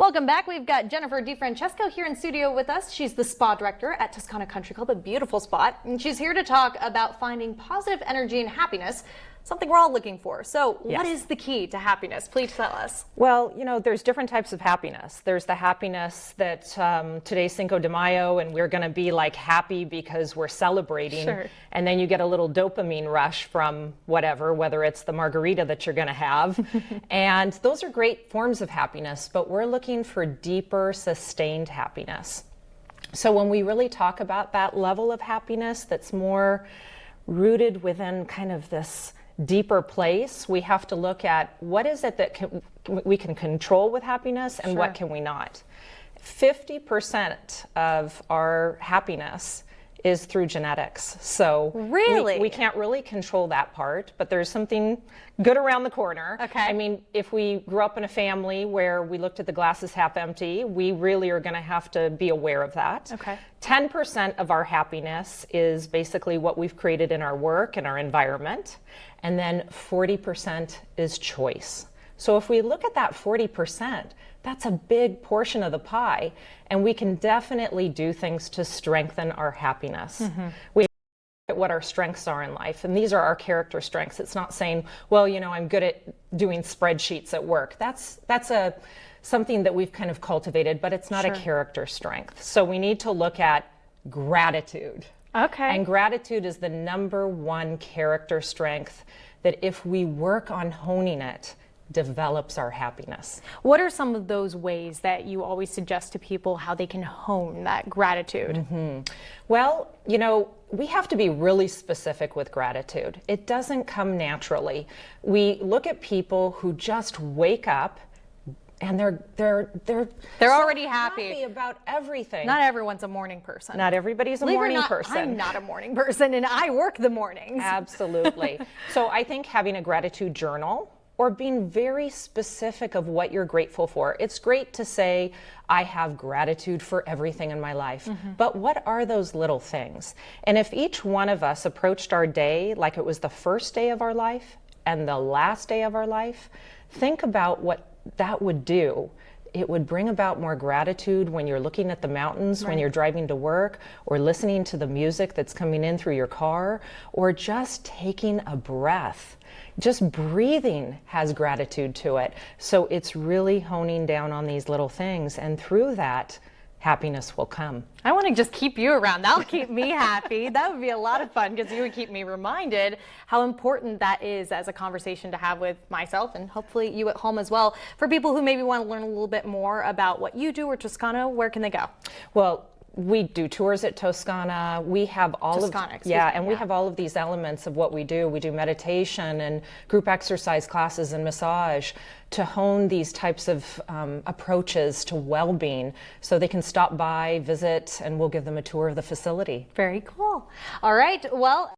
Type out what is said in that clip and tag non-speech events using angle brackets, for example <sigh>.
Welcome back. We've got Jennifer DeFrancesco here in studio with us. She's the spa director at Toscana Country Club, a beautiful spot. And she's here to talk about finding positive energy and happiness something we're all looking for. So yes. what is the key to happiness? Please tell us. Well, you know, there's different types of happiness. There's the happiness that um, today's Cinco de Mayo and we're going to be like happy because we're celebrating. Sure. And then you get a little dopamine rush from whatever, whether it's the margarita that you're going to have. <laughs> and those are great forms of happiness, but we're looking for deeper, sustained happiness. So when we really talk about that level of happiness that's more rooted within kind of this deeper place, we have to look at what is it that can, we can control with happiness and sure. what can we not. 50% of our happiness is through genetics. So really, we, we, can't really control that part, but there's something good around the corner. Okay. I mean, if we grew up in a family where we looked at the glasses half empty, we really are going to have to be aware of that. Okay. 10% of our happiness is basically what we've created in our work and our environment, and then 40% is choice. So if we look at that 40%, that's a big portion of the pie, and we can definitely do things to strengthen our happiness. Mm -hmm. We at what our strengths are in life, and these are our character strengths. It's not saying, well, you know, I'm good at doing spreadsheets at work. That's that's a something that we've kind of cultivated, but it's not sure. a character strength. So we need to look at gratitude. Okay. And gratitude is the number one character strength that if we work on honing it, develops our happiness. What are some of those ways that you always suggest to people how they can hone that gratitude? Mm -hmm. Well, you know, we have to be really specific with gratitude. It doesn't come naturally. We look at people who just wake up and they're they're they're they're so already happy. happy. about everything. Not everyone's a morning person. Not everybody's a Believe morning not, person. I'm not a morning <laughs> person, and I work the mornings. Absolutely. so I think having a gratitude journal or being very specific of what you're grateful for. It's great to say, I have gratitude for everything in my life, mm -hmm. but what are those little things? And if each one of us approached our day like it was the first day of our life and the last day of our life, think about what that would do it would bring about more gratitude when you're looking at the mountains, right. when you're driving to work, or listening to the music that's coming in through your car, or just taking a breath. Just breathing has gratitude to it. So it's really honing down on these little things. And through that, happiness will come. I want to just keep you around. That'll keep me happy. That would be a lot of fun because you would keep me reminded how important that is as a conversation to have with myself and hopefully you at home as well. For people who maybe want to learn a little bit more about what you do or Toscana, where can they go? Well, we do tours at Toscana. We have all Toscana, of yeah, and yeah. we have all of these elements of what we do. We do meditation and group exercise classes and massage to hone these types of um, approaches to well-being, so they can stop by, visit, and we'll give them a tour of the facility. Very cool. All right. Well.